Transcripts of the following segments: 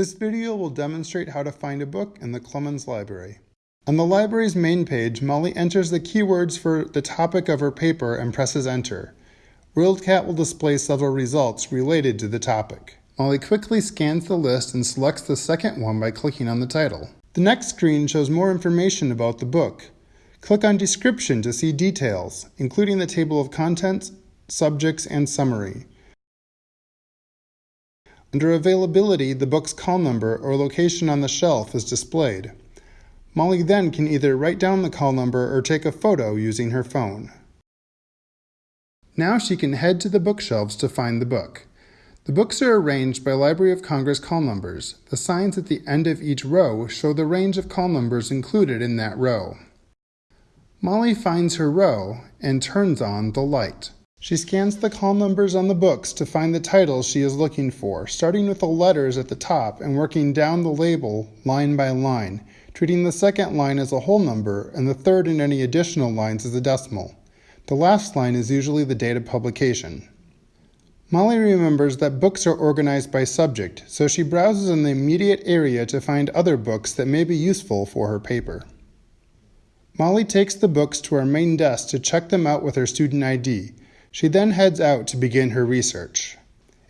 This video will demonstrate how to find a book in the Clemens Library. On the library's main page, Molly enters the keywords for the topic of her paper and presses enter. WorldCat will display several results related to the topic. Molly quickly scans the list and selects the second one by clicking on the title. The next screen shows more information about the book. Click on Description to see details, including the table of contents, subjects, and summary. Under Availability, the book's call number or location on the shelf is displayed. Molly then can either write down the call number or take a photo using her phone. Now she can head to the bookshelves to find the book. The books are arranged by Library of Congress call numbers. The signs at the end of each row show the range of call numbers included in that row. Molly finds her row and turns on the light. She scans the call numbers on the books to find the titles she is looking for, starting with the letters at the top and working down the label line by line, treating the second line as a whole number and the third and any additional lines as a decimal. The last line is usually the date of publication. Molly remembers that books are organized by subject, so she browses in the immediate area to find other books that may be useful for her paper. Molly takes the books to her main desk to check them out with her student ID. She then heads out to begin her research.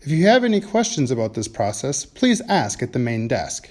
If you have any questions about this process, please ask at the main desk.